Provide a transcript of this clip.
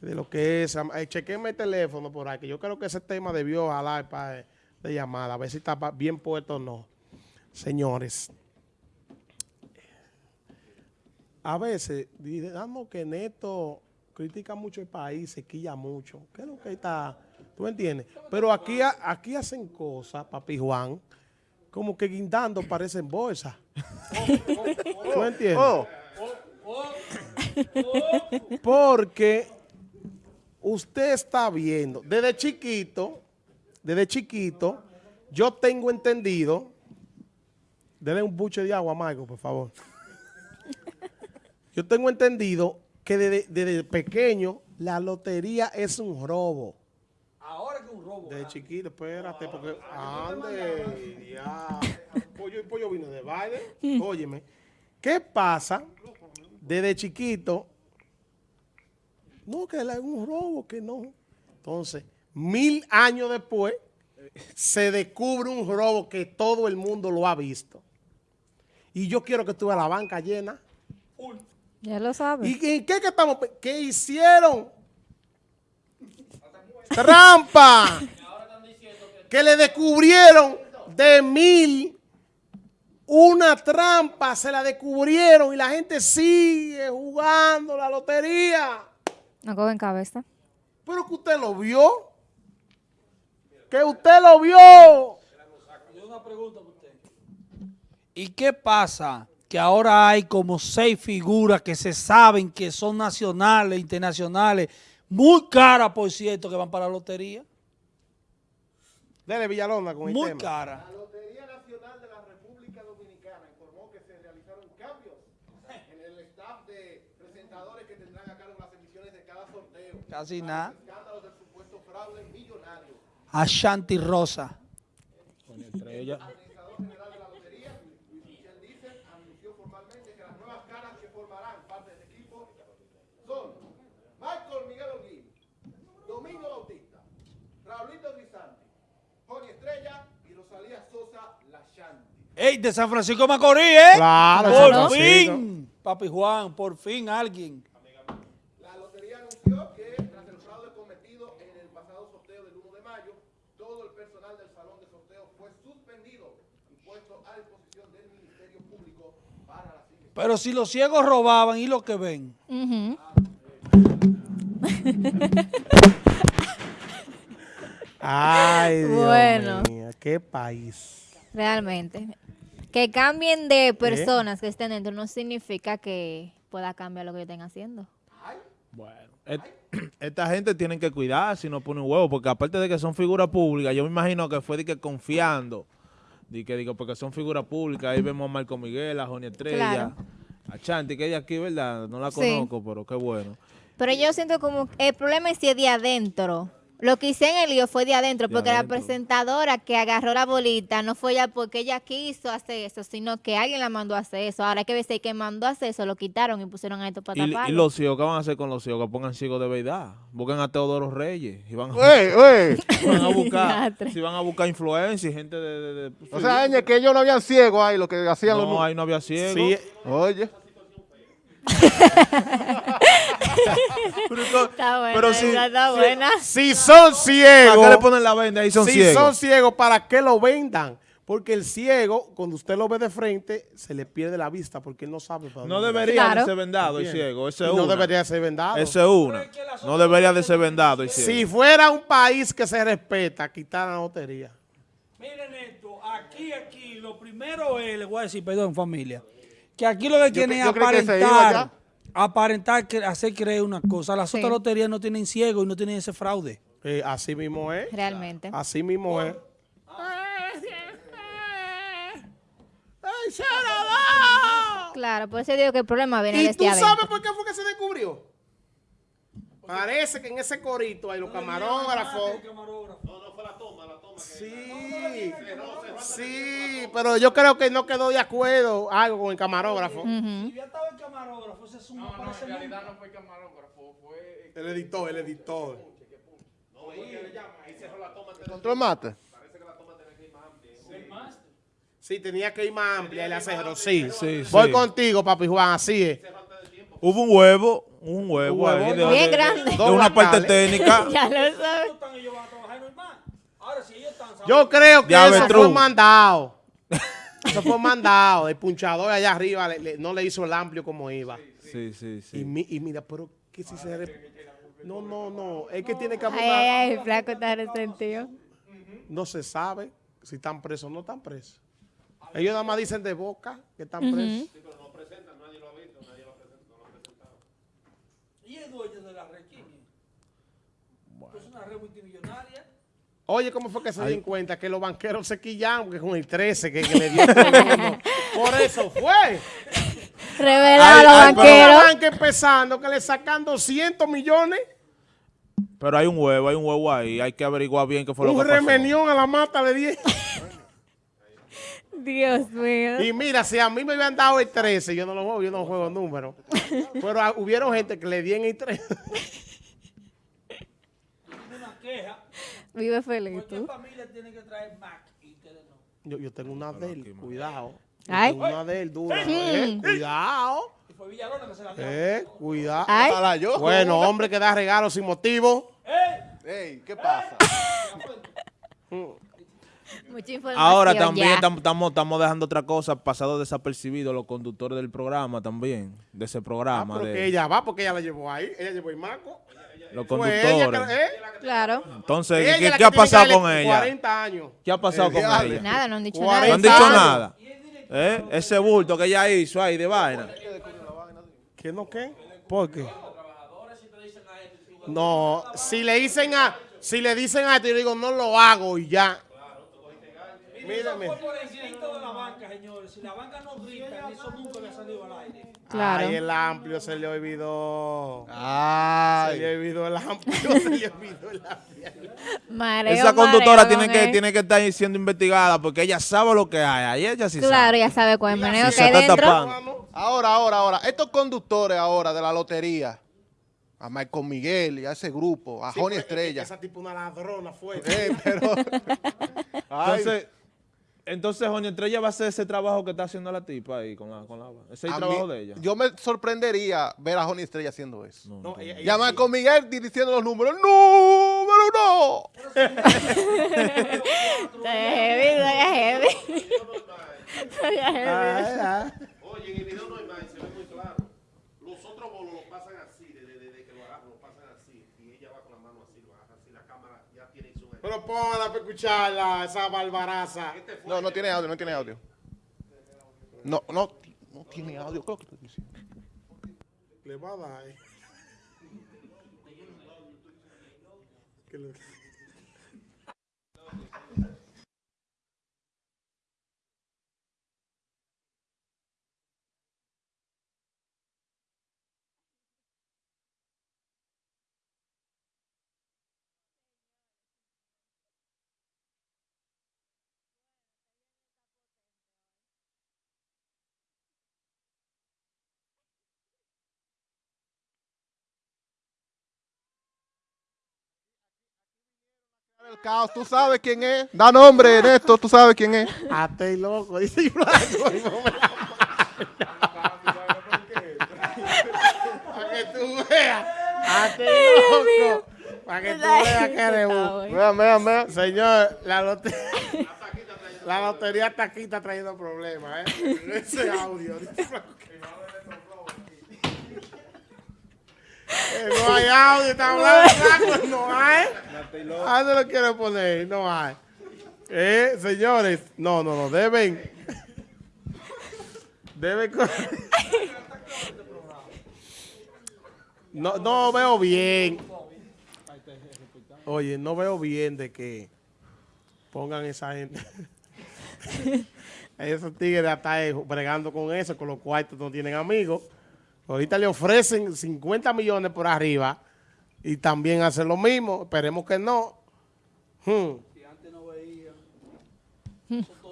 de lo que es. Eh, chequenme el teléfono por ahí, que yo creo que ese tema debió jalar para de llamada, a ver si está bien puesto o no. Señores, a veces, digamos que Neto critica mucho el país, se quilla mucho. ¿Qué es lo que está? ¿Tú entiendes? Pero aquí, aquí hacen cosas, papi Juan, como que guindando parecen bolsas. ¿Tú entiendes? Oh. Porque usted está viendo, desde chiquito, desde chiquito, yo tengo entendido, denle un buche de agua a por favor. Yo tengo entendido que desde, pequeño la lotería es un robo. Ahora que es un robo. Desde chiquito, espérate, porque ande, ya. Pollo y pollo vino de baile. Óyeme, ¿qué pasa? Desde chiquito, no, que es un robo, que no. Entonces, mil años después, se descubre un robo que todo el mundo lo ha visto. Y yo quiero que tú la banca llena. Ya lo sabes. ¿Y en qué que estamos? ¿Qué hicieron? ¡Trampa! que le descubrieron de mil una trampa, se la descubrieron y la gente sigue jugando la lotería. No cogen cabeza. Pero que usted lo vio. Que usted lo vio. Una pregunta para usted. ¿Y qué pasa? Que ahora hay como seis figuras que se saben que son nacionales, internacionales, muy caras, por cierto, que van para la lotería. Dele Villalona con el tema. Muy cara. La Lotería Nacional de la República Dominicana informó que se realizaron cambios en el staff de presentadores que Casi nada. Ashanti Rosa. Con estrella. Administrador general de la lotería, Luis Michel Dicen, anunció formalmente que las nuevas caras que formarán parte del equipo son Michael Miguel Olguín, Domingo Bautista, Raulito Grisanti, Joni Estrella y Rosalía Sosa La Shanti. ¡Ey, de San Francisco Macorís, eh! Claro, por fin, Papi Juan, por fin alguien. Pero si los ciegos robaban, ¿y lo que ven? Ay, Dios bueno, mío, qué país. Realmente. Que cambien de personas que estén dentro no significa que pueda cambiar lo que estén haciendo. Bueno, esta gente tiene que cuidar si no pone un huevo, porque aparte de que son figuras públicas, yo me imagino que fue de que confiando Di que digo, porque son figuras públicas, ahí vemos a Marco Miguel, a Joni Estrella, a Chanti, que ella aquí, ¿verdad? No la conozco, pero qué bueno. Pero yo siento como, el problema es si es de adentro. Lo que hice en el lío fue de adentro, porque la presentadora que agarró la bolita no fue ya porque ella quiso hacer eso, sino que alguien la mandó a hacer eso. Ahora hay que ver si que mandó a hacer eso, lo quitaron y pusieron a esto para ¿Y, ¿Y los ciegos qué van a hacer con los ciegos? Que pongan ciegos de verdad. Busquen a Teodoro Reyes y van a, van a buscar, si van a buscar influencia y gente de... o sea, que ellos no habían ciegos ahí, lo que hacían los... No, ahí no había ciegos. Sí. Oye. está buena, pero si, está buena. Si, son ciegos. ¿Para qué le ponen la venda ahí son ciegos? Si son ciegos, ¿para qué lo vendan? Porque el ciego, cuando usted lo ve de frente, se le pierde la vista porque él no sabe para No debería de ser vendado el ciego. Ese no debería de ser vendado. Ese es una. No debería de ser vendado el ciego. Si fuera un país que se respeta, quitar la lotería. Miren esto, aquí, aquí, lo primero es, le voy a decir, perdón familia, que aquí lo que quieren es aparentar aparentar, que hacer creer una cosa. Las otras loterías no tienen ciego y no tienen ese fraude. Eh, así mismo es. Realmente. Así mismo es. ¡Ay, se Claro, por eso digo que el problema viene ¿Y este tú sabes por qué fue que se descubrió? Parece que en ese corito hay los camarógrafos. No, no fue la toma, la toma. Sí, sí, pero yo creo que no quedó de acuerdo algo con el camarógrafo. Ya estaba el camarógrafo, ese es un No, no, en realidad no fue el camarógrafo, fue... El editor, el editor. No, ahí cerró la toma. ¿Control mate? Parece que la toma tenía que ir más amplia. Sí, tenía que ir más amplia y la cerró, sí. sí Voy contigo, papi Juan, así es. Hubo un huevo, un huevo, Un huevo, ahí de, Bien de- grande. de una parte técnica. ya lo sabes. Yo creo que eso fue mandado. Eso fue mandado. El punchador allá arriba le- le- no le hizo el amplio como iba. Sí, sí, Y, sí. mi- y mira, pero que si se... re- No, no, no. Es que tiene que Ay, ay, el flaco está resentido. No se sabe si están presos o no están presos. Ellos nada más dicen de boca que están presos. Y el dueño de la red, ¿quién es? Es una red multimillonaria. Oye, ¿cómo fue que se dieron cuenta que los banqueros se quillaron porque con el 13 que, que le dio todo el mundo? Por eso fue. Revelado a los ay, pero- banqueros. Una banca empezando que le sacan 200 millones. Pero hay un huevo, hay un huevo ahí. Hay que averiguar bien qué fue lo Un que pasó. remenión a la mata de 10. Dios mío. Y mira, si a mí me habían dado el 13, yo no lo juego, yo no juego números. Pero ah, hubieron gente que le di en el 13. Una queja. Vive feliz Cualquier tú. familia tiene que traer Mac y ustedes no. Yo, yo tengo una de él, cuidado. Ay. tengo una de él dura. eh, cuidado. Y fue Villalona que se la dio. Eh, cuidado. Ay, Ojalá yo. Bueno, hombre que da regalos sin motivo. Ey, ¿qué pasa? mucha información Ahora también estamos dejando otra cosa, pasado desapercibido los conductores del programa también, de ese Ah, programa, pero de que ella va porque ella la llevó ahí. Ella llevó el marco. los Fue ella conductores. ¿eh? Claro. Entonces, ¿qué, ha pasado con ella? 40 años. ¿Qué ha pasado con ella? Nada, no han dicho No han nada. ¿Eh? Ese bulto que ella hizo ahí de vaina. ¿Qué no qué? ¿Por qué? No, si le dicen a, si le dicen a yo digo, no lo hago y ya. Mírame. Fue por el grito de la banca, señores. Si la banca no grita, eso nunca le ha salido al aire. Claro. Ay, el amplio se le olvidó. Se le Ay. olvidó el amplio, se le olvidó el amplio. Mareo, Esa conductora mareo tiene con que, él. tiene que estar siendo investigada porque ella sabe lo que hay. Ahí ella sí Claro, sabe. ya sabe cuál es el meneo Si que hay dentro. tapando. Ahora, ahora, ahora. Estos conductores ahora de la lotería, a Michael Miguel y a ese grupo, a Sí, Joni porque Estrella. Esa tipo una ladrona fue. Eh, pero. Ay, Entonces, entonces, Johnny Estrella va a hacer ese trabajo que está haciendo la tipa ahí con la, con la ese es el mí- trabajo de ella. Yo me sorprendería ver a Joni Estrella haciendo eso. No, No, ella- ella- Michael Miguel diciendo los números. ¡Número uno! Heavy, heavy. Ay, ay. Oye, en el video no hay más, se ve muy claro. Los otros bolos lo pasan así, desde de, de que lo agarran, lo pasan así. Y ella va con la mano así, lo agarra así. La cámara ya tiene su... Pero póngala para escucharla, esa barbaraza. No, no tiene audio, no tiene audio. No, no, no tiene audio. ¿Qué es lo que estoy diciendo? Le va a dar. El caos, tú sabes quién es. Da nombre, Ernesto, tú sabes quién es. Hasta el loco, dice Blanco. y no me la Para que tú veas. Hasta el loco. Para que tú veas que eres un. Vean, vean, vean. Señor, la lotería. La lotería está aquí, está trayendo problemas, ¿eh? Ese audio. dice Blanco. Eh, No hay audio, está hablando Blanco, no hay. Ah, no lo quiero poner, no hay. Eh, señores, no, no, no, deben. Deben. No, no veo bien. Oye, no veo bien de que pongan esa gente. Esos tigres hasta eh, bregando con eso, con los cuartos no tienen amigos. Ahorita le ofrecen 50 millones por arriba y también hacen lo mismo. Esperemos que no. Hmm.